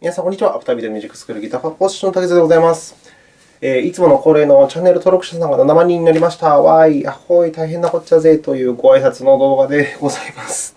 皆さん、こんにちは。アフタービデオミュージックスクールギターファポジションの竹津でございます。えー、いつもの恒例のチャンネル登録者さんが7万人になりました。わーい、あほい、大変なこっちゃぜというご挨拶の動画でございます。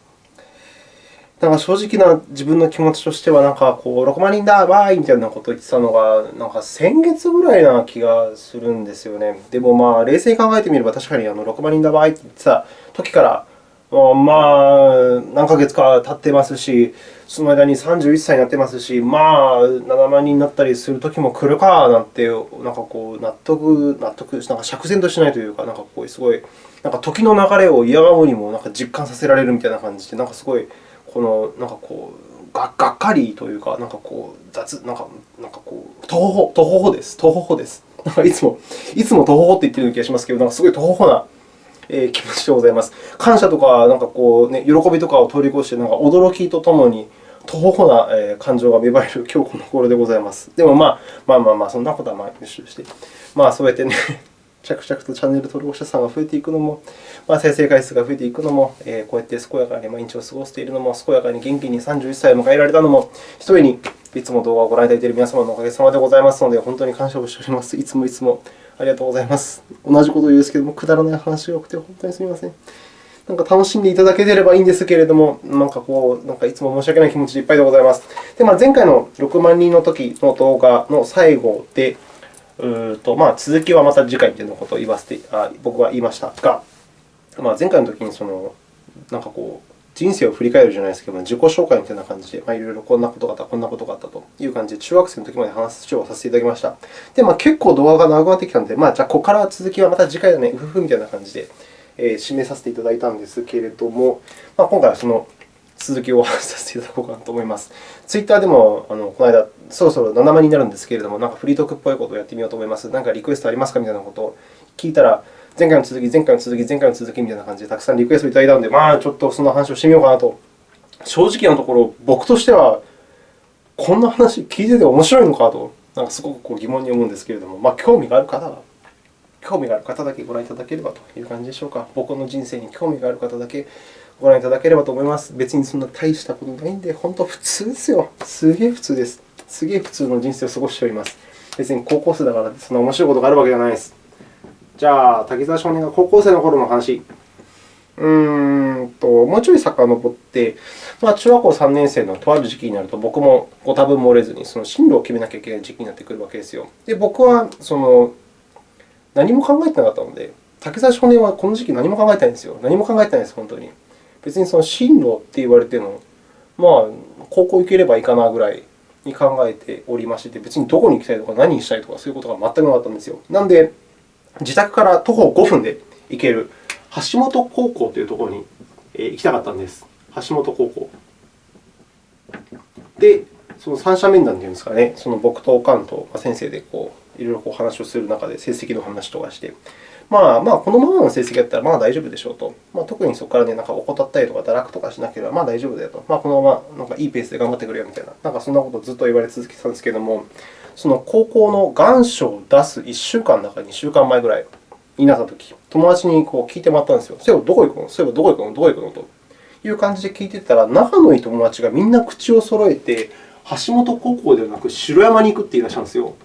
なんか正直な自分の気持ちとしては、なんかこう6万人だ、わーいみたいなことを言ってたのが、なんか先月ぐらいな気がするんですよね。でも、まあ、冷静に考えてみれば、確かにあの6万人だ、わーいって言ってた時から、まあ、何ヶ月か経ってますし、その間に31歳になってますし、まあ、7万人になったりする時も来るかなんて、なんかこう、納得、納得、なんか釈然としないというか、なんかこう、すごい、なんか時の流れを嫌がむにもなんか実感させられるみたいな感じで、なんかすごい、この、なんかこう、ががっかりというか、なんかこう、雑、なんか、なんかこう、とほほ、とほほです。とほほです。なんかいつも、いつもとほほって言ってるような気がしますけど、なんかすごいとほほなえ気持ちでございます。感謝とか、なんかこう、ね、喜びとかを通り越して、なんか驚きとともに、とほほな感情が芽生える今日この頃でございます。でも、まあ、まあまあまあ、そんなことはまあ一緒して、まあ、そうやってね着々とチャンネル登録者さんが増えていくのも、まあ、再生回数が増えていくのも、えー、こうやって健やかに毎日を過ごしているのも、健やかに元気に31歳を迎えられたのも、ひとえにいつも動画をご覧いただいている皆様のおかげさまでございますので、本当に感謝をしております。いつもいつも。ありがとうございます。同じことを言うんですけども、くだらない話が多くて本当にすみません。なんか楽しんでいただければいいんですけれども、なんかこう、なんかいつも申し訳ない気持ちでいっぱいでございます。で、まあ、前回の6万人の時の動画の最後で、とまあ、続きはまた次回ということを言わせてあ僕は言いましたが、まあ、前回の時にそのなんかこう人生を振り返るじゃないですけど、自己紹介みたいな感じで、まあ、いろいろこんなことがあった、こんなことがあったという感じで、中学生の時まで話をさせていただきました。で、まあ、結構動画が長くなってきたので、まあ、じゃあ、ここから続きはまた次回だね、うふふみたいな感じで、えー、締めさせていただいたんですけれども、まあ、今回はその続きをさせていただこうかなと思います。ツイッターでも、あのこの間、そろそろ7万になるんですけれども、なんかフリートークっぽいことをやってみようと思います。何かリクエストありますかみたいなことを聞いたら、前回の続き、前回の続き、前回の続きみたいな感じでたくさんリクエストをいただいたので、まあ、ちょっとその話をしてみようかなと正直なところ、僕としては、こんな話聞いてて面白いのかと、なんかすごくこう疑問に思うんですけれども、まあ、興味がある方は、興味がある方だけご覧いただければという感じでしょうか。僕の人生に興味がある方だけご覧いただければと思います。別にそんな大したことないんで、本当普通ですよ。すげえ普通です。すげえ普通の人生を過ごしております。別に高校生だからそんな面白いことがあるわけじゃないです。じゃあ、滝沢少年が高校生の頃の話。うーんと、もうちょい遡って、まあ、中学校3年生のとある時期になると、僕もご多分漏れずにその進路を決めなきゃいけない時期になってくるわけですよ。で、僕はその何も考えてなかったので、竹澤少年はこの時期何も考えてないんですよ。何も考えてないです、本当に。別にその進路って言われても、まあ、高校行ければいいかなぐらいに考えておりまして、別にどこに行きたいとか何にしたいとかそういうことが全くなかったんですよ。なので、自宅から徒歩5分で行ける橋本高校というところに行きたかったんです。橋本高校。で、その三者面談というんですかね、その僕と関東先生でこういろいろこう話をする中で成績の話とかして、まあ、まあ、このままの成績だったらまあ大丈夫でしょうと。まあ、特にそこからね、なんか怠ったりとか堕落とかしなければまあ大丈夫だよと。まあ、このままなんかいいペースで頑張ってくれよみたいな、なんかそんなことをずっと言われ続けてたんですけれども、その高校の願書を出す1週間だか2週間前ぐらいになったとき、友達にこう聞いてもらったんですよ。そういえばどこ行くのそういえばどこ行くの？どこ行くの？という感じで聞いてたら、仲のいい友達がみんな口を揃えて、橋本高校ではなく城山に行くって言い出したんですよ。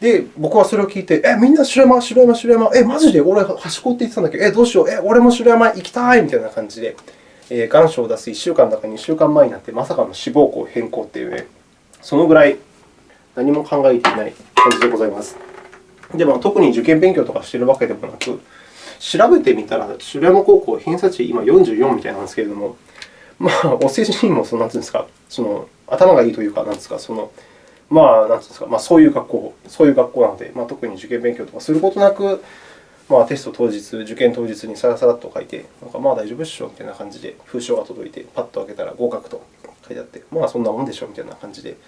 で、僕はそれを聞いて、え、みんな城山、城山、城山、え、マジで？俺、端高って言ってたんだけ？ど、え、どうしよう、え、俺も城山行きたい！みたいな感じで、えー、願書を出す。1週間だか2週間前になって、まさかの志望校変更っていうね、そのぐらい何も考えていない感じでございます。で、まあ、特に受験勉強とかしているわけでもなく、調べてみたら、城山高校、偏差値今44みたいなんですけれども、まあ、お世辞にもその、なんていうんですか、その頭がいいというか、なんですか、そのまあ、なんですか、まあ、そういう学校、そういう学校なので、まあ、特に受験勉強とかすることなく、まあ、テスト当日、受験当日にさらさらっと書いて、なんかまあ大丈夫っしょみたいな感じで封書が届いて、パッと開けたら合格と書いてあって、まあそんなもんでしょみたいな感じで、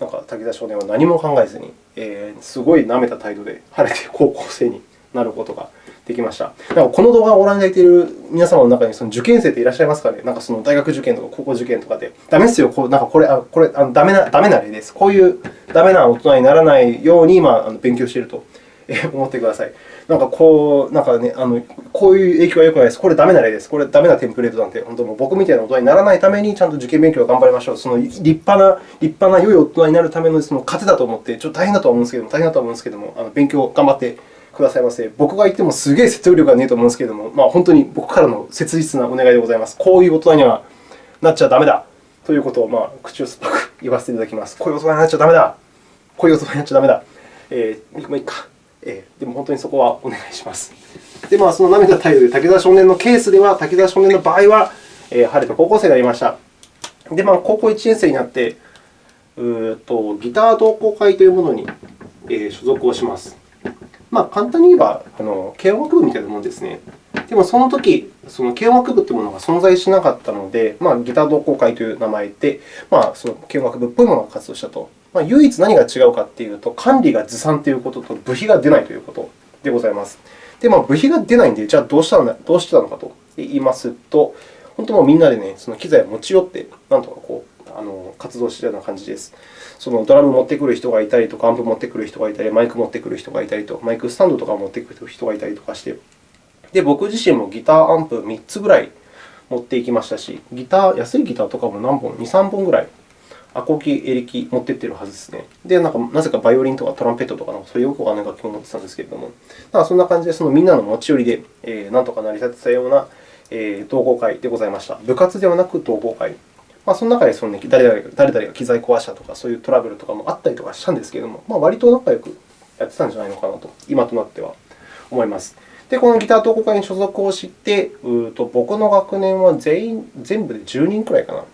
なんか滝田少年は何も考えずに、えー、すごい舐めた態度で晴れて高校生になることができました。なんかこの動画をご覧いただいている皆様の中にその受験生っていらっしゃいますかね？なんかその大学受験とか高校受験とかで、ダメですよ、こうなんかこれ、あこれあのダメなダメな例です。こういうダメな大人にならないように今、勉強していると思ってください。なんかこう、なんかね、あのこういう影響は良くないです。これダメな例です。これダメなテンプレートなんで、本当もう僕みたいな大人にならないために、ちゃんと受験勉強を頑張りましょう。その立派な、立派な良い大人になるためのその糧だと思って、ちょっと大変だと思うんですけども、大変だと思うんですけども、あの勉強を頑張ってくださいませ。僕が言ってもすげえ説得力がねえと思うんですけれども、まあ、本当に僕からの切実なお願いでございます。こういう大人にはなっちゃダメだということを、まあ、口を酸っぱく言わせていただきます。こういう大人になっちゃダメだこういう大人になっちゃダメだ。えー、まあいいか。えー、でも本当にそこはお願いします。で、まあ、その涙態度で武田少年のケースでは、武田少年の場合は、えー、晴れて高校生になりました。で、まあ、高校1年生になって、うとギター同好会というものに、えー、所属をします。まあ、簡単に言えば、あの軽音楽部みたいなものですね。でも、その時その軽音楽部というものが存在しなかったので、まあ、ギター同好会という名前で、まあ、その軽音楽部っぽいものが活動したと。まあ、唯一何が違うかというと、管理がずさんということと、部費が出ないということでございます。で、まあ、部費が出ないので、じゃあどうしたのどうしてたのかと言いますと、本当もうみんなで、ね、その機材を持ち寄って、なんとかこうあの活動しているような感じです。そのドラム持ってくる人がいたりとか、アンプ持ってくる人がいたり、マイク持ってくる人がいたりと、マイクスタンドとか持ってくる人がいたりとかして、で僕自身もギターアンプ3つぐらい持っていきましたし、ギター、安いギターとかも何本 ?2、3本ぐらい、アコギ、エレキ持ってってるはずですね。で、なんかなぜかバイオリンとかトランペットとか、そういうよくわからない楽器を持ってたんですけれども、だそんな感じでそのみんなの持ち寄りで、えー、なんとか成り立てたような、えー、同好会でございました。部活ではなく同好会。まあ、その中でその、ね、誰々誰々が機材壊したとか、そういうトラブルとかもあったりとかしたんですけれども、まあ、割と仲良くやってたんじゃないのかなと、今となっては思います。で、このギター同好会に所属をして、うと僕の学年は全員全部で10人くらいかな、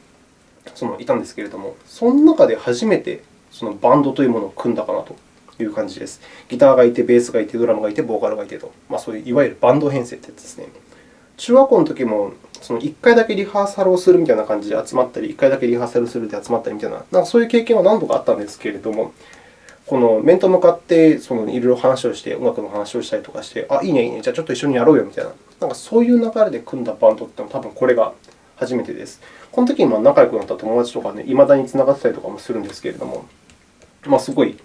そのいたんですけれども、その中で初めてそのバンドというものを組んだかなという感じです。ギターがいて、ベースがいて、ドラムがいて、ボーカルがいてと、まあ、そういういわゆるバンド編成というやつですね。中学校の時もその1回だけリハーサルをするみたいな感じで集まったり、1回だけリハーサルするで集まったりみたいな、なんかそういう経験は何度かあったんですけれども、この面と向かってそのいろいろ話をして、音楽の話をしたりとかして、あ、いいね、いいね、じゃあちょっと一緒にやろうよみたいな、なんかそういう流れで組んだバンドって多分これが初めてです。この時に仲良くなった友達とかね、いまだにつながってたりとかもするんですけれども、まあ、すごい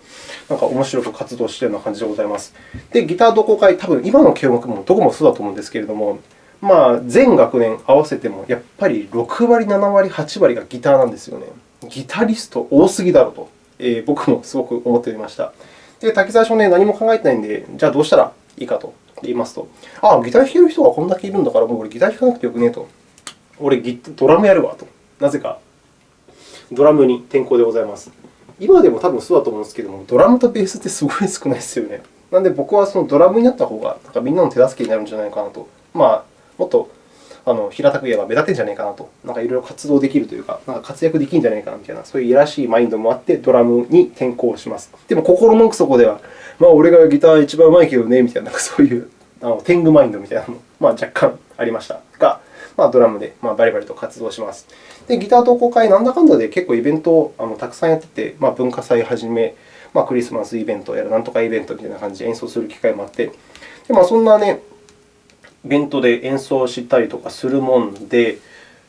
なんか面白く活動しているような感じでございます。で、ギター同好会、多分今の軽音楽もどこもそうだと思うんですけれども、まあ、全学年合わせても、やっぱり6割、7割、8割がギターなんですよね。ギタリスト多すぎだろうと、えー、僕もすごく思っておりました。で、滝沢少年、何も考えてないんで、じゃあどうしたらいいかと言いますと、ああ、ギター弾ける人がこんだけいるんだから、もう俺ギター弾かなくてよくねえと。俺ギ、ドラムやるわと。なぜか、ドラムに転向でございます。今でも多分そうだと思うんですけども、ドラムとベースってすごい少ないですよね。なので、僕はそのドラムになった方がなんかみんなの手助けになるんじゃないかなと。まあ、もっとあの平たく言えば目立てんじゃないかなと、なんかいろいろ活動できるというか、なんか活躍できるんじゃないかなみたいな、そういういやらしいマインドもあって、ドラムに転向します。でも、心の奥底では、まあ、俺がギター一番うまいけどね、みたいな、そういうあの天狗マインドみたいなのも、まあ、若干ありましたが、まあ、ドラムでまあバリバリと活動します。で、ギター同好会、なんだかんだで結構イベントをあのたくさんやってて、まあ、文化祭はじめ、まあ、クリスマスイベントやらなんとかイベントみたいな感じで演奏する機会もあって、でまあ、そんなね、イベントで演奏したりとかするもんで、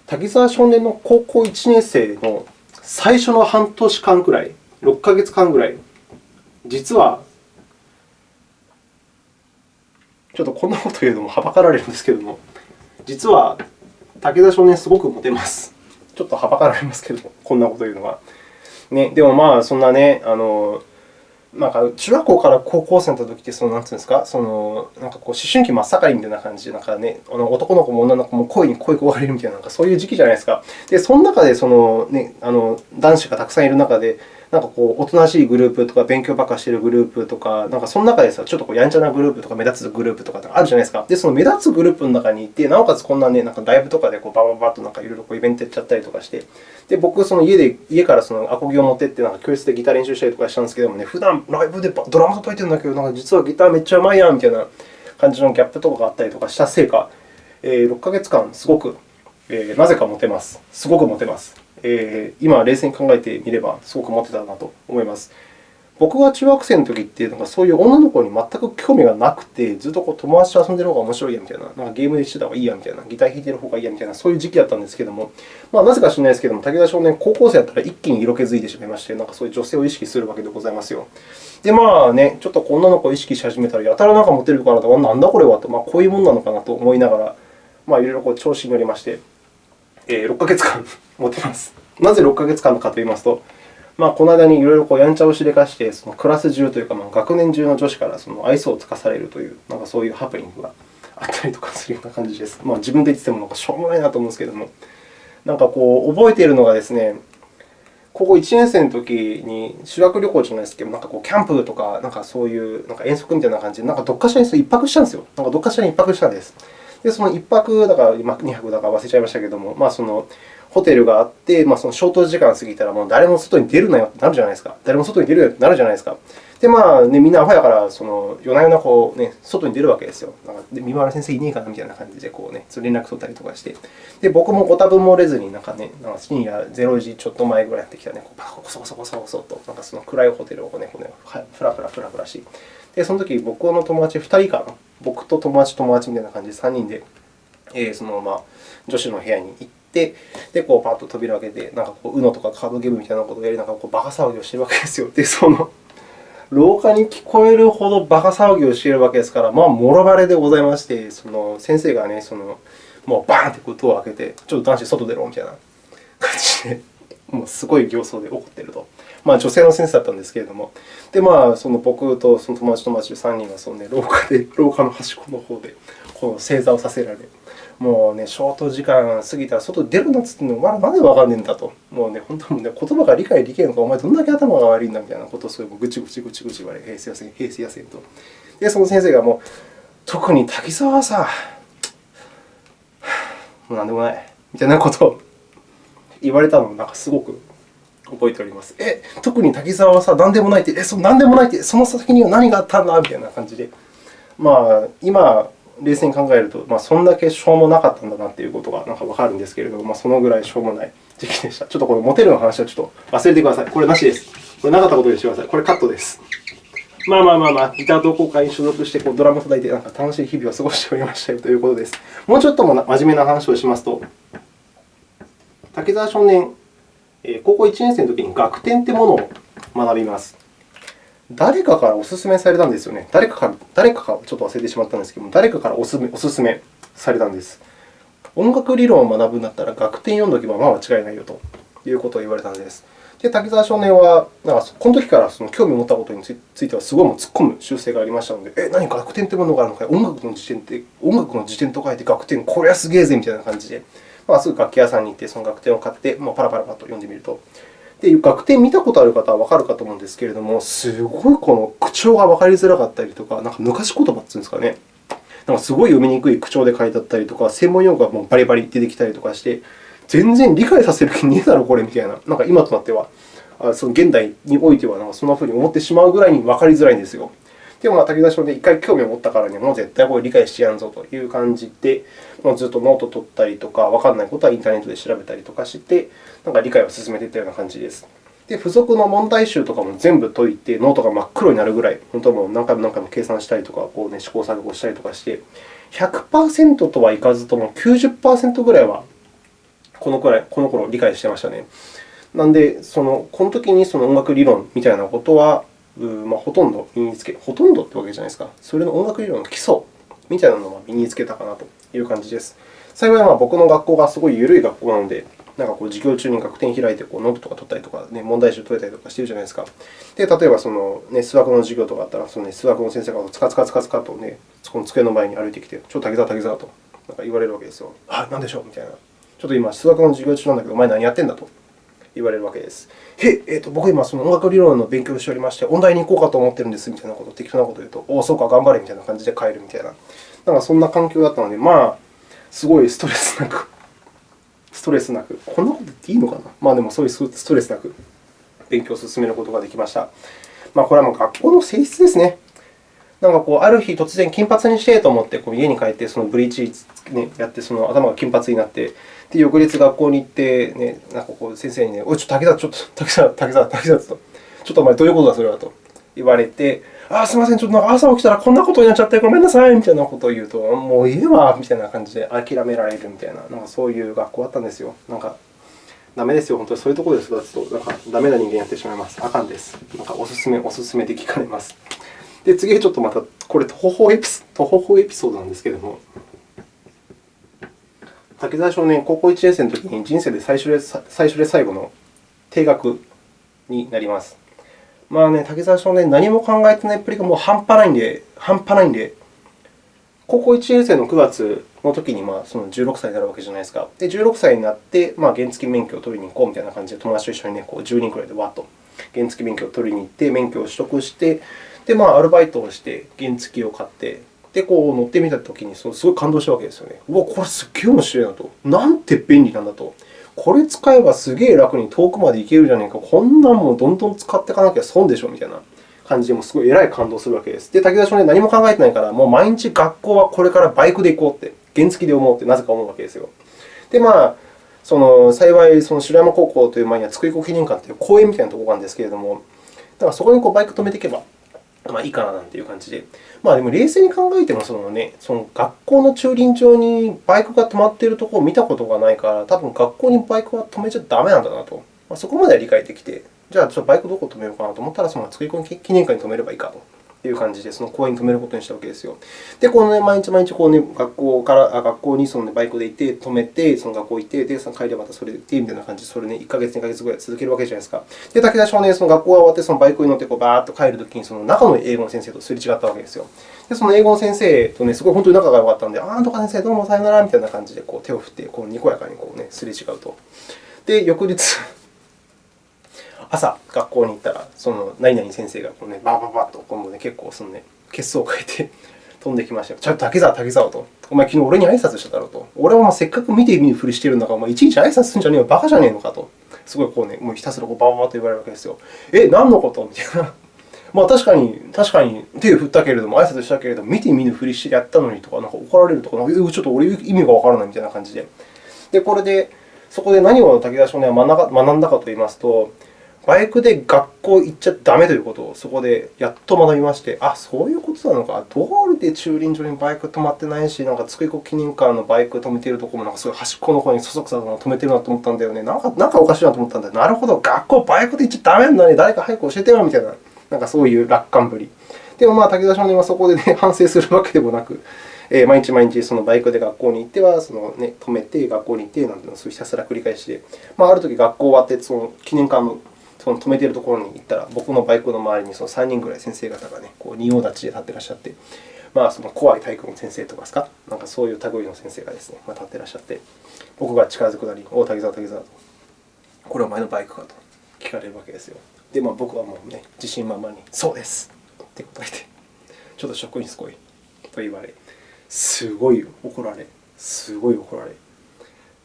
滝沢少年の高校1年生の最初の半年間くらい、6ヶ月間くらい、実は、ちょっとこんなこと言うのもはばかられるんですけれども、実は武田少年、すごくモテます。ちょっとはばかられますけど、こんなこと言うのは。ね、でも、まあ、そんなね、あのなんか中学校から高校生の時って、そのなんていうんですか、そのなんかこう思春期真っ盛りみたいな感じで、なんかね、あの男の子も女の子も恋に恋焦がれるみたいな、なんかそういう時期じゃないですか。で、その中でその、ね、あの男子がたくさんいる中で、なんかこう、おとなしいグループとか、勉強ばっかしているグループとか、なんかその中でさ、ちょっとこうやんちゃなグループとか、目立つグループとかあるじゃないですか。で、その目立つグループの中にいて、なおかつこんなね、なんかライブとかでこうバババッとなんかいろいろこうイベントやっちゃったりとかして、で僕、その家で家からそのアコギを持ってって、なんか教室でギター練習したりとかしたんですけどもね、普段ライブでドラム叩いてるんだけど、なんか実はギターめっちゃうまいやんみたいな感じのギャップとかがあったりとかしたせいか、えー、6ヶ月間、すごく、えー、なぜかモテます。すごくモテます。えー、今、冷静に考えてみれば、すごく持ってたなと思います。僕が中学生の時っていうのが、そういう女の子に全く興味がなくて、ずっとこう友達と遊んでる方が面白いやみたいな、なんかゲームでしてた方がいいやみたいな、ギター弾いてる方がいいやみたいな、そういう時期だったんですけども、まあ、なぜか知らないですけども、武田少年、高校生だったら一気に色気づいてしまいまして、なんかそういう女性を意識するわけでございますよ。で、まあね、ちょっと女の子を意識し始めたら、やたらなんかモテるからなんだこれはと、まあ、こういうもんなのかなと思いながら、まあ、いろいろこう調子に乗りまして、6ヶ月間 モテます。なぜ6ヶ月間かといいますと、まあ、この間にいろいろこうやんちゃをしでかして、そのクラス中というか、まあ、学年中の女子からその愛想をつかされるという、なんかそういうハプニングがあったりとかするような感じです。まあ、自分で言ってもなんかしょうもないなと思うんですけども、なんかこう覚えているのがですね、高校1年生の時に修学旅行じゃないですけど、なんかこうキャンプとか、なんかそういうなんか遠足みたいな感じで、なんかどっかしらに1泊したんですよ。なんかどっかしらに1泊したんです。で、その1泊だから、今2泊だか忘れちゃいましたけれども、まあ、そのホテルがあって、まあ、その消灯時間過ぎたら、もう誰も外に出るなよってなるじゃないですか。誰も外に出るよってなるじゃないですか。で、まあね、みんなアホやから、その夜な夜なこう、ね、外に出るわけですよ。なんかで三原先生いねえかなみたいな感じでこう、ね、連絡取ったりとかして。で、僕もご多分漏れずに、なんかね、なんか深夜0時ちょっと前ぐらいやってきたね、こうコソコソコソコソと、なんかその暗いホテルをね、こうねふらふらふらふらし。で、その時僕の友達2人かな。僕と友達、友達みたいな感じで3人で、えー、そのまま女子の部屋に行って、で、こうパッと扉を開けて、なんかこう、UNO とかカードゲームみたいなことをやりながら、こうバカ騒ぎをしてるわけですよ。で、その廊下に聞こえるほど馬鹿騒ぎをしているわけですから、まあ、もろバレでございまして、その先生がね、そのもうバーンってドアを開けて、ちょっと男子外出ろみたいな感じで、もうすごい形相で怒っていると。まあ、女性の先生だったんですけれども、でまあ、その僕とその友達と友達3人はその、ね、廊下で、廊下の端っこの方でこの正座をさせられる、もうね、ショート時間過ぎたら外出るなっつってんの、お前なんでわかんねえんだと。もうね、本当にね、言葉が理解できないのか、お前どんだけ頭が悪いんだみたいなことをすごいぐちぐちぐちぐち言われ、へいすいません、へいすいませんと。で、その先生がもう、特に滝沢はさ、もうなんでもない、みたいなことを言われたのをなんかすごく覚えております。え、特に滝沢はさ、なんでもないって、え、そなんでもないって、その先には何があったんだみたいな感じで。まあ、今、冷静に考えると、まあ、そんだけしょうもなかったんだなということがなんかわかるんですけれども、まあ、そのぐらいしょうもない時期でした。ちょっとこのモテるの話はちょっと忘れてください。これなしです。これなかったことにしてください。これカットです。まあまあまあまあ、ギター同好会に所属してこうドラム叩いてなんか楽しい日々を過ごしておりましたよということです。もうちょっとも真面目な話をしますと、竹澤少年、高校1年生の時に学点というものを学びます。誰かからお勧めされたんですよね。誰かから、誰かかちょっと忘れてしまったんですけども、誰かからお勧めお勧めされたんです。音楽理論を学ぶんだったら、楽天読んでおけば間違いないよということを言われたんです。で、滝沢少年は、なんかこの時からその興味を持ったことについては、すごいもう突っ込む習性がありましたので、え、何か楽天というものがあるのか音楽の辞典って、音楽の辞典と書いて楽天、これはすげえぜみたいな感じで、まあ、すぐ楽器屋さんに行って、その楽天を買って、まあ、パラパラパラと読んでみると、で、楽天見たことある方はわかるかと思うんですけれども、すごいこの口調がわかりづらかったりとか、なんか昔言葉っていうんですかね。なんかすごい読みにくい口調で書いてあったりとか、専門用語がもうバリバリ出てきたりとかして、全然理解させる気ねえだろ、これみたいな。なんか今となっては、その現代においてはなんかそんなふうに思ってしまうぐらいにわかりづらいんですよ。でも、まあ、武田少年、一回興味を持ったからにもう絶対これ理解してやんぞという感じで、もうずっとノートを取ったりとか、わからないことはインターネットで調べたりとかして、なんか理解を進めていったような感じです。で、付属の問題集とかも全部解いて、ノートが真っ黒になるぐらい、本当はもう何回も何回も計算したりとか、こうね、試行錯誤したりとかして、100%とはいかずとも90%ぐらいはこのくらい、この頃理解してましたね。なので、そのこの時にその音楽理論みたいなことは、まあ、ほとんど身につけ、ほとんどってわけじゃないですか。それの音楽理論の基礎みたいなのは身につけたかなという感じです。幸い、僕の学校がすごい緩い学校なので、なんかこう授業中に学点開いてこうノートとか取ったりとか、ね、問題集解いたりとかしてるじゃないですか。で、例えばその、ね、数学の授業とかあったら、そのね、数学の先生がつかつかつかつかと、ね、そこの机の前に歩いてきて、ちょっと滝沢、滝沢となんか言われるわけですよ。はい、なんでしょう？みたいな。ちょっと今、数学の授業中なんだけど、お前何やってんだと？言われるわけです。へえーと、僕今、その音楽理論の勉強をしておりまして、音大に行こうかと思ってるんですみたいなことを適当なことを言うと、おお、そうか、頑張れみたいな感じで帰るみたいな。なんかそんな環境だったので、まあ、すごいストレスなくストレスなく、こんなこと言っていいのかな？まあでもそういうストレスなく勉強を進めることができました。まあ、これはもう学校の性質ですね。なんかこう、ある日突然金髪にしてと思ってこう家に帰ってそのブリーチ、ね、やってその頭が金髪になって、で翌日学校に行って、ね、なんかこう先生にね、おい、ちょっと竹田、ちょっと竹田、竹田、竹田と、ちょっとお前どういうことだ、それはと言われて、あすみません、ちょっとなんか朝起きたらこんなことになっちゃってごめんなさいみたいなことを言うと、もういいわみたいな感じで諦められるみたいな、なんかそういう学校だったんですよ。なんかダメですよ、本当にそういうところで育つと、なんかダメな人間になってしまいます。あかんです。なんかおすすめ、おすすめで聞かれます。で、次、ちょっとまた、これ、徒歩エピ徒歩エピソードなんですけれども、滝沢少年、高校1年生の時に人生で最初で最初で最後の定額になります。まあね、滝沢少年、何も考えてないっぷりがもう半端ないんで、半端ないんで、高校1年生の9月の時にまあその16歳になるわけじゃないですか。で、16歳になって、まあ、原付免許を取りに行こうみたいな感じで、友達と一緒に、ね、こう10人くらいでわっと原付免許を取りに行って、免許を取得して、で、まあ、アルバイトをして原付を買って、で、こう乗ってみたときにすごい感動したわけですよね。うわ、これすっげえ面白いなと。なんて便利なんだと。これ使えばすげえ楽に遠くまで行けるじゃねえか。こんなんもどんどん使っていかなきゃ損でしょみたいな。感じで、もすごい偉い感動するわけです。で、滝田少年、何も考えてないから、もう毎日学校はこれからバイクで行こうって、原付で思うってなぜか思うわけですよ。で、まあ、その幸い、その城山高校という前には津久井湖記念館という公園みたいなところがあるんですけれども、だからそこにこうバイク止めていけば、まあ、いいかななんていう感じで。まあ、でも冷静に考えてもその、ね、その学校の駐輪場にバイクが止まっているところを見たことがないから、多分学校にバイクは止めちゃだめなんだなと、まあ、そこまでは理解できて、じゃあ、ちょっとバイクどこ止めようかなと思ったら、その作り込み記念館に止めればいいかという感じで、その公園に止めることにしたわけですよ。で、この、ね、毎日毎日こう、ね、学校からあ学校にその、ね、バイクで行って、止めて、その学校行って、で、その帰りはまたそれで行ってみたいな感じで、それね、1ヶ月、2ヶ月ぐらい続けるわけじゃないですか。で、武田少年、その学校が終わって、そのバイクに乗ってこうバーッと帰るときに、その中の英語の先生とすれ違ったわけですよ。で、その英語の先生とね、すごい本当に仲が良かったので、ああ、とか先生、どうもさよならみたいな感じでこう手を振って、こうにこやかにこう、ね、すれ違うと。で、翌日朝、学校に行ったら、その何々先生がこう、ね、バーバーバーと今度、ね、結構その、ね、血相を変えて 飛んできましたよ。ちょっと竹沢、竹沢と。お前、昨日俺に挨拶しただろうと。俺はせっかく見て見ぬふりしてるんだから、お前、いちいち挨拶するんじゃねえよ、馬鹿じゃねえのかと。すごいこう、ね、もうひたすらこうバーバーと言われるわけですよ。え、何のことみたいな。まあ、確かに、確かに手を振ったけれども、挨拶したけれども、見て見ぬふりしてやったのにとか、なんか怒られるとか、ちょっと俺、意味がわからないみたいな感じで。で、これで、そこで何を武田少年は学んだかといいますと、バイクで学校行っちゃだめということをそこでやっと学びまして、あ、そういうことなのか。道路で駐輪場にバイク止まってないし、なんか津久井湖記念館のバイク止めているところもなんかすごい端っこの方にそそくさと止めてるなと思ったんだよね。なんかなんかおかしいなと思ったんだよ。なるほど、学校バイクで行っちゃだめなんだね。誰か早く教えてよみたいな、なんかそういう楽観ぶり。でも、まあ、武田少年はそこで、ね、反省するわけでもなく、えー、毎日毎日そのバイクで学校に行っては、そのね、止めて学校に行ってなんていうのをひたすら繰り返して、まあ、ある時学校終わってその記念館のその止めているところに行ったら、僕のバイクの周りにその3人ぐらい先生方がね、こう仁王立ちで立ってらっしゃって、まあ、その怖い体育の先生とかですか、なんかそういう類の先生がですね、まあ、立ってらっしゃって、僕が近づくなり、お竹沢、竹沢と、これはお前のバイクかと聞かれるわけですよ。で、まあ、僕はもうね、自信満々に、そうですって答えて、ちょっと職員すごいと言われ、すごい怒られ、すごい怒られ。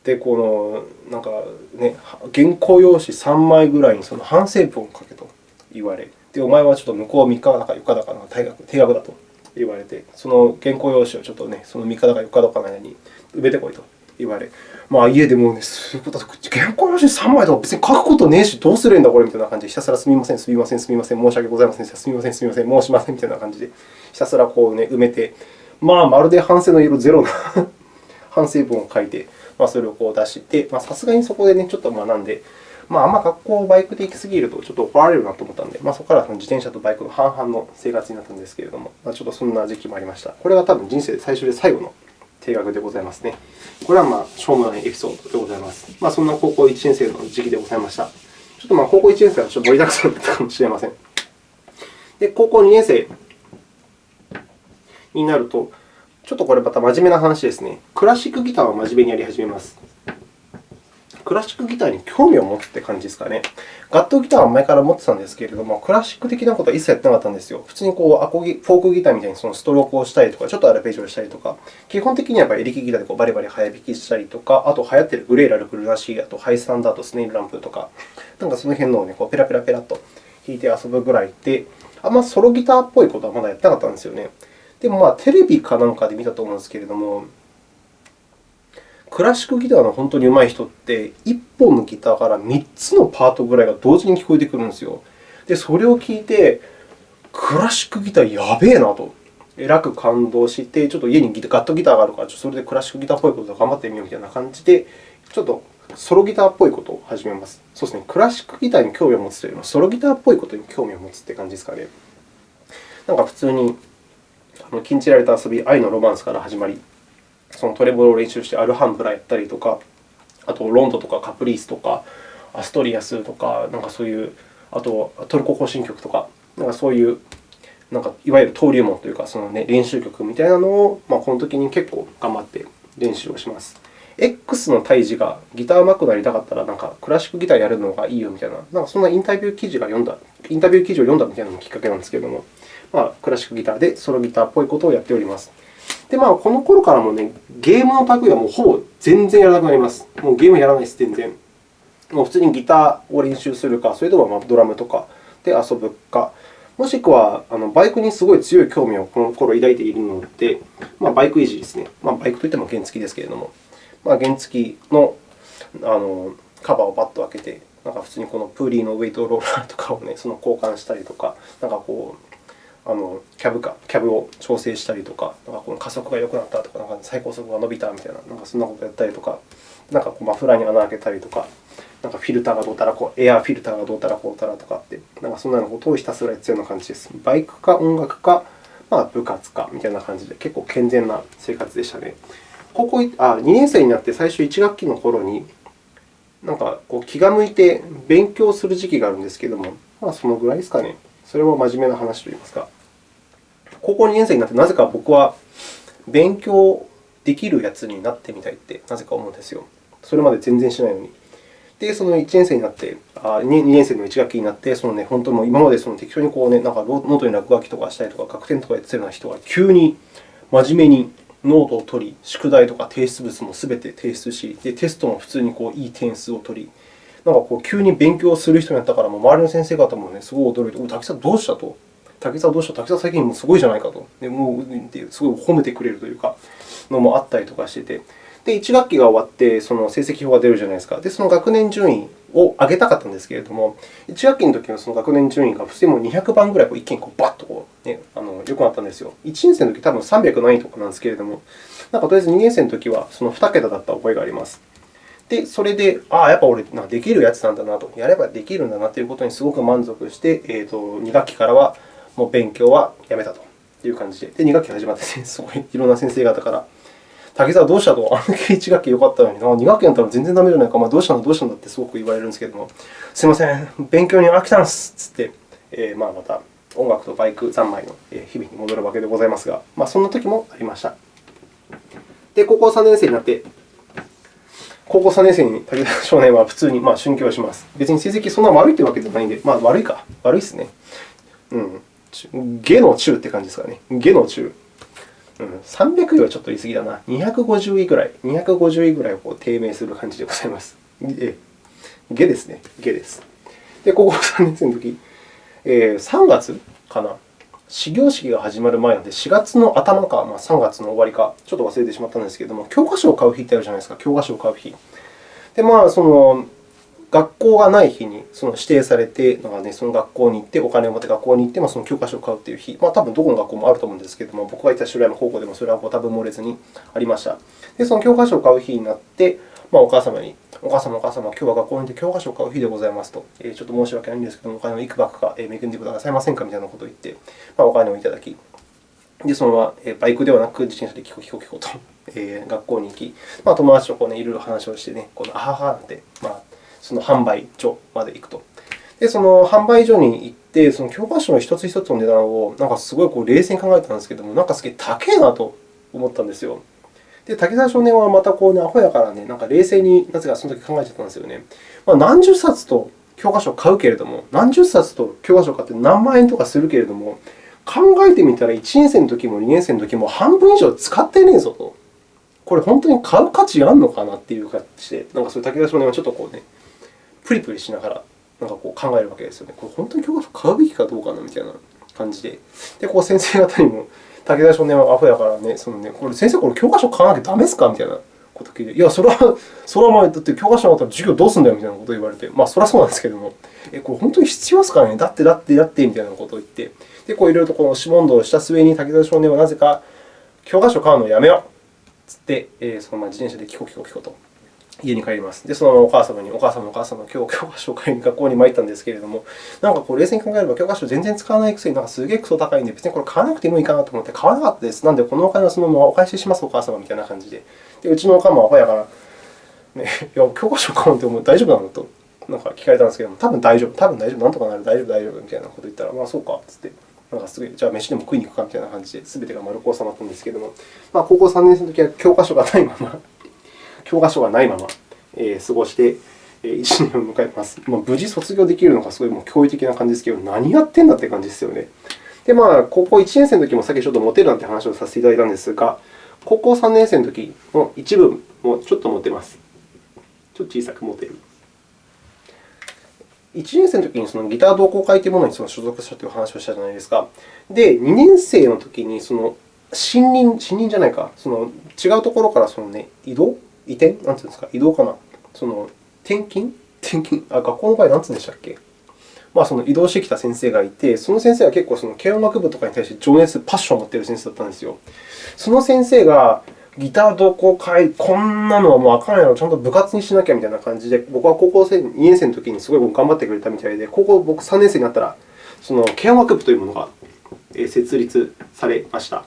で、この、なんかね、原稿用紙3枚ぐらいにその反省文を書けと言われ、で、お前はちょっと向こう3日だか4日だかの定額定額だと言われて、その原稿用紙をちょっとね、その3日だか4日だかの間に埋めてこいと言われ、まあ、家でもうね、すごいうこと原稿用紙3枚とか別に書くことねえし、どうするんだ、これみたいな感じで、ひたすらすみません、すみません、すみません、申し訳ございません、すみません、すみません、申しませんみたいな感じで、ひたすらこう、ね、埋めて、まあ、まるで反省の色ゼロな 反省文を書いて、まあ、それをこう出して、さすがにそこで、ね、ちょっと学んで、まあ、あんま学校バイクで行きすぎるとちょっと怒られるなと思ったので、まあ、そこからその自転車とバイクの半々の生活になったんですけれども、まあ、ちょっとそんな時期もありました。これは多分人生最初で最後の定額でございますね。これはまあしょうもないエピソードでございます。まあ、そんな高校1年生の時期でございました。ちょっとまあ高校1年生はちょっと盛りだくさんだったかもしれません。で、高校2年生になると、ちょっとこれまた真面目な話ですね。クラシックギターは真面目にやり始めます。クラシックギターに興味を持つって感じですかね。ガットギターは前から持ってたんですけれども、クラシック的なことは一切やってなかったんですよ。普通にこうアコギフォークギターみたいにそのストロークをしたりとか、ちょっとアルペジオをしたりとか、基本的にはやっぱりエレキギターでこうバリバリ早弾きしたりとか、あと流行っているグレーラルクルナシー、あとハイスタンダード、スネイルランプとか、なんかその辺のを、ね、こうペラペラペラと弾いて遊ぶぐらいで、あんまソロギターっぽいことはまだやってなかったんですよね。でも、まあ、テレビかなんかで見たと思うんですけれども、クラシックギターの本当に上手い人って、1本のギターから3つのパートぐらいが同時に聞こえてくるんですよ。で、それを聞いて、クラシックギターやべえなと、えらく感動して、ちょっと家にガットギターがあるから、それでクラシックギターっぽいことを頑張ってみようみたいな感じで、ちょっとソロギターっぽいことを始めます。そうですね、クラシックギターに興味を持つというよりも、ソロギターっぽいことに興味を持つって感じですかね。なんか普通に、禁じられた遊び、愛のロマンスから始まり、そのトレボロを練習してアルハンブラやったりとか、あとロンドとかカプリースとか、アストリアスとか、なんかそういう、あとトルコ行進曲とか、なんかそういうなんかいわゆる登竜門というか、そのね、練習曲みたいなのを、まあ、この時に結構頑張って練習をします。X の胎児がギターうまくなりたかったら、なんかクラシックギターやるのがいいよみたいな、なんかそんなインタビュー記事が読んだ、インタビュー記事を読んだみたいなのがきっかけなんですけれども、まあ、クラシックギターでソロギターっぽいことをやっております。で、まあ、この頃からもね、ゲームの類はもうほぼ全然やらなくなります。もうゲームやらないです、全然。もう普通にギターを練習するか、それともドラムとかで遊ぶか、もしくは、あのバイクにすごい強い興味をこの頃抱いているので、まあ、バイク維持ですね。まあ、バイクといっても原付ですけれども、まあ、原付のあのカバーをバッと開けて、なんか普通にこのプーリーのウェイトローラーとかを、ね、その交換したりとか、なんかこうあのキャブかキャブを調整したりとか、なんかこの加速が良くなったとか、なんか最高速が伸びたみたいな、なんかそんなことやったりとか、なんかこうマフラーに穴を開けたりとか、なんかフィルターがどうたらこう、エアフィルターがどうたらこうたらとかって、なんかそんなことをひたすらやっているような感じです。バイクか音楽か、まあ、部活かみたいな感じで、結構健全な生活でしたね。高校あ2年生になって最初1学期の頃に、なんかこう気が向いて勉強する時期があるんですけれども、まあ、そのぐらいですかね。それも真面目な話といいますか。高校2年生になって、なぜか僕は勉強できるやつになってみたいってなぜか思うんですよ。それまで全然しないのに。で、その1年生になって、あ 2, 2年生の1学期になって、そのね、本当に今までその適当にこう、ね、なんかノートに落書きとかしたりとか、楽典とかやってたような人が急に真面目にノートを取り、宿題とか提出物もすべて提出し、でテストも普通にこういい点数を取り、なんかこう急に勉強する人になったから、周りの先生方もね、すごい驚いて、お竹さんどうしたと？竹さんどうした？竹さん最近もすごいじゃないかと。でもうすごい褒めてくれるというか、のもあったりとかしてて。で、1学期が終わって、その成績表が出るじゃないですか。で、その学年順位を上げたかったんですけれども、1学期の時のその学年順位が普通にもう200番ぐらいこう一気にこうバッとこう、ね、あの良くなったんですよ。1年生の時多分300何位とかなんですけれども、なんかとりあえず2年生の時はその2桁だった覚えがあります。で、それで、ああ、やっぱ俺、できるやつなんだなと、やればできるんだなということにすごく満足して、えーと、2学期からはもう勉強はやめたと。いう感じで、で2学期始まって、すごいいろんな先生方から竹澤どうしたと、あの時1学期良かったのにな、2学期だったら全然ダメじゃないか、まあ、どうしたんだ、どうしたんだ？ってすごく言われるんですけども、すみません、勉強に飽きたんですつって、えー、まあまた音楽とバイク三昧の日々に戻るわけでございますが、まあ、そんな時もありました。で、高校3年生になって、高校3年生に武田少年は普通にまあ春季をします。別に成績そんな悪いというわけではないんで、まあ悪いか、悪いですね。うん。下の中って感じですかね。下の中。うん、300位はちょっと言い過ぎだな。250位ぐらい、250位ぐらいをこう低迷する感じでございます。え下ですね。下です。で、高校3年生の時、えー、3月かな。始業式が始まる前なので、4月の頭か、まあ、3月の終わりか、ちょっと忘れてしまったんですけれども、教科書を買う日ってあるじゃないですか、教科書を買う日。で、まあ、その学校がない日にその指定されて、なんかね、その学校に行って、お金を持って学校に行って、まあ、その教科書を買うという日、まあ、多分どこの学校もあると思うんですけれども、僕が行った白山高校でもそれは多分漏れずにありました。で、その教科書を買う日になって、まあ、お母様に、お母様、お母様、今日は学校に行って教科書を買う日でございますと、えー、ちょっと申し訳ないんですけども、お金をいくばくか恵んでくださいませんかみたいなことを言って、まあ、お金をいただき、で、そのままバイクではなく自転車でキコキコキコと、えー、学校に行き、まあ、友達とこう、ね、いろいろ話をしてね、このあははなんて、まあ、その販売所まで行くと。で、その販売所に行って、その教科書の一つ一つの値段をなんかすごいこう冷静に考えたんですけども、なんかすげえ高いなと思ったんですよ。で、滝沢少年はまたこう、ね、アホやからね、なんか冷静になぜかその時考えちゃったんですよね。まあ、何十冊と教科書を買うけれども、何十冊と教科書を買って何万円とかするけれども、考えてみたら1年生の時も2年生の時も半分以上使ってねえぞと。これ本当に買う価値があるのかなっていう感じで、なんかそういう武田少年はちょっとこうね、プリプリしながらなんかこう考えるわけですよね。これ本当に教科書買うべきかどうかなみたいな感じで。で、こう先生方にも、武田少年はアホやからね、そのねこれ先生、これ教科書買わなきゃダメですか？みたいなこと聞いて、いや、それは、それは前、だって教科書なかったら授業どうすんだよみたいなことを言われて、まあ、それはそうなんですけども、え、これ本当に必要ですかね？だって、だって、だって、みたいなことを言って、で、こういろいろとこの指問答をした末に、武田少年はなぜか、教科書買うのをやめようつって、えー、そのまま自転車でキコキコキコと。家に帰ります。で、そのままお母様に、お母様、お母様、今日教科書を買いに学校に参ったんですけれども、なんかこう冷静に考えれば、教科書全然使わないくせに、なんかすげえクソ高いんで、別にこれ買わなくてもいいかなと思って買わなかったです。なんで、このお金はそのままお返しします、お母様みたいな感じで。で、うちのお母もアホやから、ね、いや、教科書買うってもう大丈夫なのとなんか聞かれたんですけども、多分大丈夫、多分大丈夫、なんとかなる、大丈夫、大丈夫みたいなこと言ったら、まあそうかっつって。なんかすぐじゃあ飯でも食いに行くかみたいな感じで、すべてが丸く収まったんですけれども、まあ、高校3年生の時は教科書がないまま、教科書がないまま、過ごして、1年を迎えます。まあ、無事卒業できるのがすごいもう驚異的な感じですけど、何やってんだって感じですよね。で、まあ、高校1年生の時もさっきちょっとモテるなんて話をさせていただいたんですが、高校3年生の時の一部もちょっとモテます。ちょっと小さくモテる。1年生の時にそのギター同好会というものにその所属したという話をしたじゃないですか。で、2年生の時にその新任、新任じゃないか、その違うところからその、ね、移動移転？なんていうんですか、移動かな？その転勤？転勤？あ、学校の場合何つうんでしたっけ？まあ、その移動してきた先生がいて、その先生は結構その軽音楽部とかに対して情熱、パッションを持っている先生だったんですよ。その先生が、ギター同好会、こんなのはもうあかんやろ、ちゃんと部活にしなきゃみたいな感じで、僕は高校生2年生の時にすごい頑張ってくれたみたいで、高校僕3年生になったら、その軽音楽部というものが設立されました。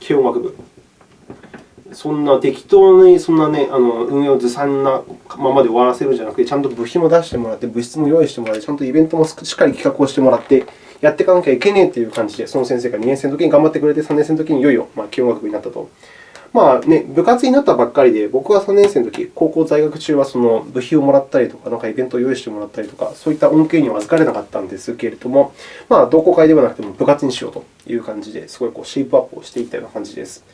軽音楽部。そんな適当にそんな、ね、あの運営をずさんなままで終わらせるんじゃなくて、ちゃんと部費も出してもらって、物質も用意してもらって、ちゃんとイベントもしっかり企画をしてもらって、やっていかなきゃいけねえという感じで、その先生が2年生の時に頑張ってくれて、3年生の時にいよいよ軽音楽部になったと。まあね、部活になったばっかりで、僕が3年生の時、高校在学中はその部費をもらったりとか、なんかイベントを用意してもらったりとか、そういった恩恵には預かれなかったんですけれども、まあ、同好会ではなくても部活にしようという感じで、すごいこうシェイプアップをしていったような感じです。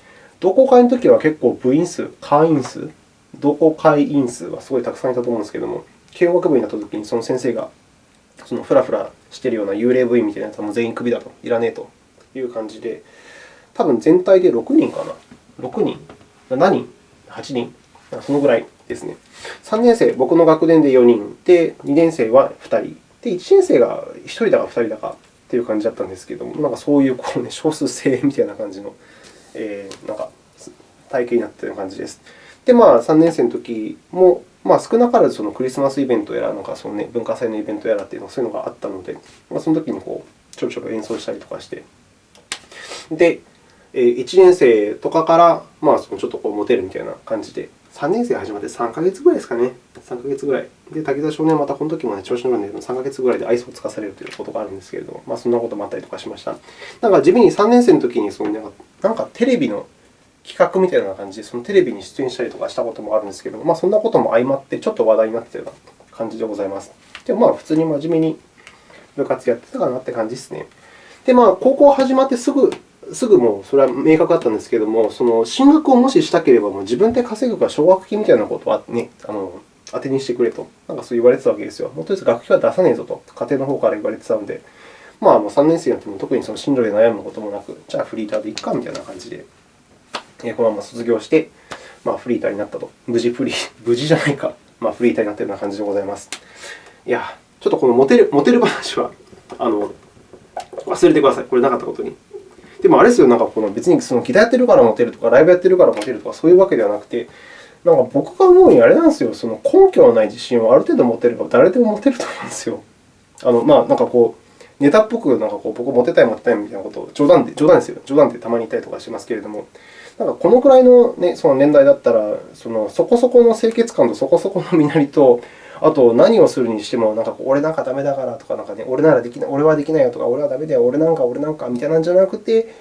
同好会の時は結構部員数、会員数、同好会員数はすごいたくさんいたと思うんですけれども、軽音楽部になった時にその先生が、そのフラフラしているような幽霊部員みたいなやつはもう全員クビだと、いらねえという感じで、多分全体で6人かな。6人7人 ?8 人そのぐらいですね。3年生、僕の学年で4人で、2年生は2人。で、1年生が1人だか2人だかという感じだったんですけれども、なんかそういうこう、ね、少数精鋭みたいな感じの、えー、なんか体系になったよう感じです。で、まあ、3年生の時も、まあ、少なからずそのクリスマスイベントやら、なんかそのね、文化祭のイベントやらというのそういうのがあったので、まあ、その時にこうちょろちょろ演奏したりとかして。で、1年生とかから、まあ、そのちょっとこうモテるみたいな感じで、3年生始まって3ヶ月ぐらいですかね。3ヶ月ぐらい。で、滝沢少年はまたこの時も、ね、調子乗るんで、3ヶ月ぐらいで愛想をつかされるということがあるんですけれども、まあ、そんなこともあったりとかしました。なんか地味に3年生の時にそのなんか、なんかテレビの企画みたいな感じで、そのテレビに出演したりとかしたこともあるんですけれども、まあ、そんなことも相まって、ちょっと話題になっていたような感じでございます。でも、まあ、普通に真面目に部活やってたかなって感じですね。で、まあ、高校始まってすぐすぐもうそれは明確だったんですけれども、その進学をもししたければ、もう自分で稼ぐか奨学金みたいなことは、ね、あの当てにしてくれと、なんかそう言われてたわけですよ。もうとりあえず学費は出さねえぞと、家庭の方から言われてたので、まあ、もう3年生になっても特にその進路で悩むこともなく、じゃあフリーターでいっかみたいな感じで、このまま卒業して、まあ、フリーターになったと。無事フリー、無事じゃないか、まあ、フリーターになったような感じでございます。いや、ちょっとこのモテるモテる話はあの忘れてください。これなかったことに。でもあれですよ、なんかこの別にそのギターやってるからモテるとか、ライブやってるからモテるとか、そういうわけではなくて、なんか僕が思うにあれなんですよ、その根拠のない自信をある程度持てれば誰でも持てると思うんですよ。あのまあ、なんかこう、ネタっぽくなんかこう僕、モテたい、モテたいみたいなことを冗談で、冗談ですよ、冗談でたまに言ったりとかしますけれども、なんかこのくらいの,、ね、その年代だったら、そのそこそこの清潔感とそこそこの身なりと、あと、何をするにしても、なんか俺なんかダメだからとか、なんかね、俺ならできない、俺はできないよとか、俺はダメだよ、俺なんか、俺なんかみたいなんじゃなくて、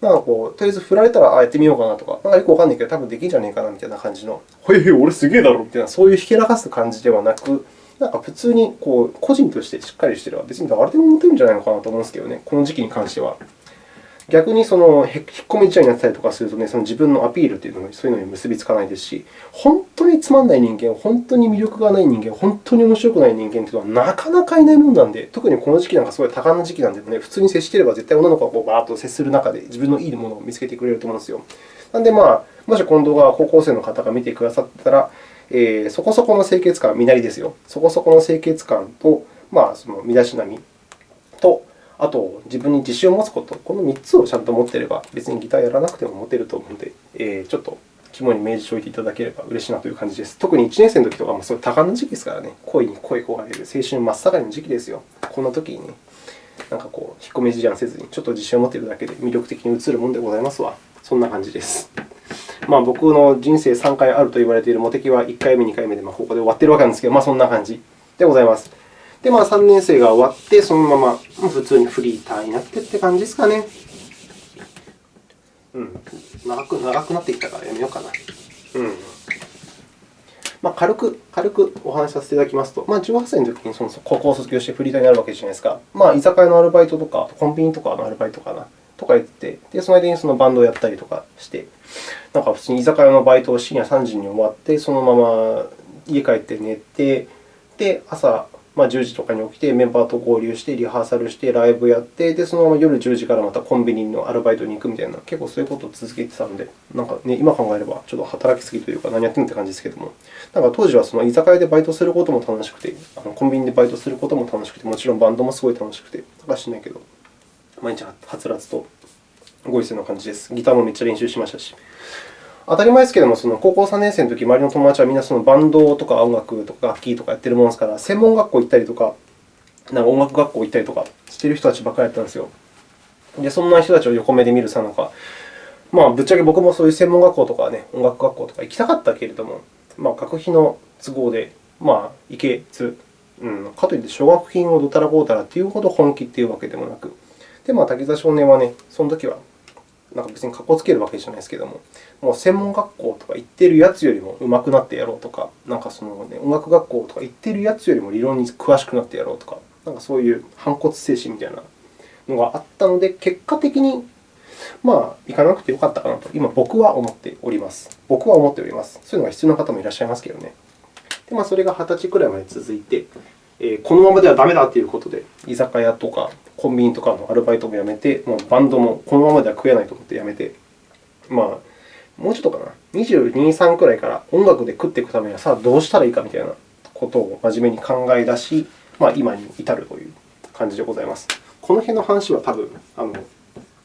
なんかこう、とりあえず振られたら、あやってみようかなとか、なんかよくわかんないけど、多分できんじゃねえかなみたいな感じの、へえ、俺すげえだろみたいな、そういうひけらかす感じではなく、なんか普通にこう個人としてしっかりしてれば、別に誰でも持てるんじゃないのかなと思うんですけどね、この時期に関しては。逆にその引っ込み思案になったりとかすると、ね、その自分のアピールというのもそういうのに結びつかないですし、本当につまんない人間、本当に魅力がない人間、本当に面白くない人間というのはなかなかいないものなんで、特にこの時期なんかすごい多感な時期なんで、ね、普通に接していれば絶対女の子がこうバーッと接する中で自分のいいものを見つけてくれると思うんですよ。なので、まあ、もしこの動画を高校生の方が見てくださったら、えー、そこそこの清潔感、身なりですよ。そこそこの清潔感と、まあ、その身だしなみと、あと、自分に自信を持つこと、この3つをちゃんと持っていれば、別にギターやらなくても持てると思うので、えー、ちょっと肝に銘じておいていただければ嬉しいなという感じです。特に1年生の時とかも、うい多感な時期ですからね、恋に恋焦がれる青春真っ盛りの時期ですよ。こんな時にね、なんかこう、引っ込み思案せずに、ちょっと自信を持っているだけで魅力的に映るものでございますわ。そんな感じです。まあ、僕の人生3回あると言われているモテ期は1回目、2回目で、まあ、ここで終わっているわけなんですけど、まあ、そんな感じでございます。で、まあ、3年生が終わって、そのまま普通にフリーターになってって感じですかね。うん、長く長くなってきたからやめようかな。うんまあ、軽く軽くお話しさせていただきますと、まあ、18歳の時にその高校を卒業してフリーターになるわけじゃないですか。まあ、居酒屋のアルバイトとか、コンビニとかのアルバイトかな、とか言ってて、でその間にそのバンドをやったりとかして、なんか普通に居酒屋のバイトを深夜3時に終わって、そのまま家帰って寝て、で朝まあ、10時とかに起きて、メンバーと合流して、リハーサルして、ライブやって、でそのまま夜10時からまたコンビニのアルバイトに行くみたいな、結構そういうことを続けてたので、なんかね、今考えればちょっと働きすぎというか、何やってんのって感じですけども、なんか当時はその居酒屋でバイトすることも楽しくて、あのコンビニでバイトすることも楽しくて、もちろんバンドもすごい楽しくて、なんか知らないけど、毎日はつらつとご一緒な感じです。ギターもめっちゃ練習しましたし。当たり前ですけれども、その高校3年生の時周りの友達はみんなそのバンドとか音楽とか楽器とかやってるものですから、専門学校行ったりとか、なんか音楽学校行ったりとかしてる人たちばっかりだったんですよ。で、そんな人たちを横目で見るさなか、まあ、ぶっちゃけ僕もそういう専門学校とか、ね、音楽学校とか行きたかったけれども、まあ、学費の都合で、まあ、行けず、うん、かといって奨学金をどたらこうたらというほど本気というわけでもなく、で、まあ、滝沢少年はね、その時はなんか別にかっこつけるわけじゃないですけども、もう専門学校とか行ってるやつよりも上手くなってやろうとか、なんかその、ね、音楽学校とか行ってるやつよりも理論に詳しくなってやろうとか、なんかそういう反骨精神みたいなのがあったので、結果的にまあ、行かなくてよかったかなと、今、僕は思っております。僕は思っております。そういうのが必要な方もいらっしゃいますけどね。でまあ、それが20歳くらいまで続いて、えー、このままではダメだということで、居酒屋とかコンビニとかのアルバイトも辞めて、もうバンドもこのままでは食えないと思って辞めて、まあ、もうちょっとかな、22、3くらいから音楽で食っていくためにはさあどうしたらいいかみたいなことを真面目に考え出し、まあ、今に至るという感じでございます。この辺の話は多分あの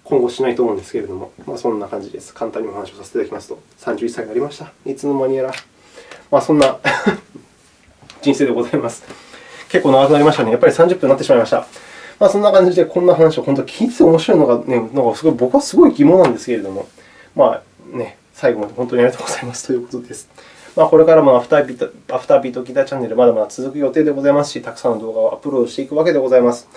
今後しないと思うんですけれども、まあ、そんな感じです。簡単にお話をさせていただきますと、31歳になりました。いつの間にやら。まあ、そんな 人生でございます。結構長くなりましたね。やっぱり30分になってしまいました。まあ、そんな感じで、こんな話を本当に聞いてて面白いのが、ね、なんかすごい僕はすごい疑問なんですけれども、まあね、最後まで本当にありがとうございますということです。まあ、これからもアフタービートアフタービートギターチャンネル、まだまだ続く予定でございますし、たくさんの動画をアップロードしていくわけでございます。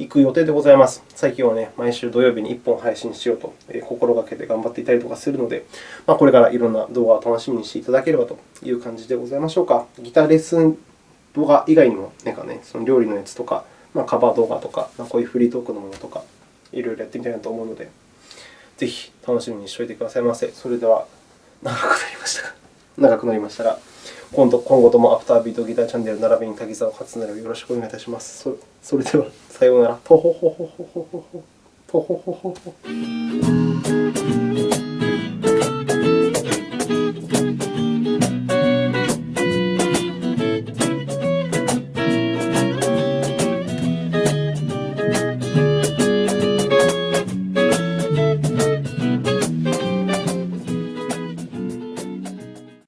行く予定でございます。最近は、ね、毎週土曜日に1本配信しようと心がけて頑張っていたりとかするので、まあ、これからいろんな動画を楽しみにしていただければという感じでございましょうか。ギターレッスン動画以外にも、なんかね、その料理のやつとか、まあ、カバー動画とか、まあ、こういうフリートークのものとか、いろいろやってみたいなと思うので、ぜひ楽しみにしておいてくださいませ。それでは、長くなりましたが、長くなりましたが、今度今後ともアフタービートギターチャンネル並びに滝沢勝成をよろしくお願いいたします。それでは、さようなら。とほほほほほほほ。とほほほほ。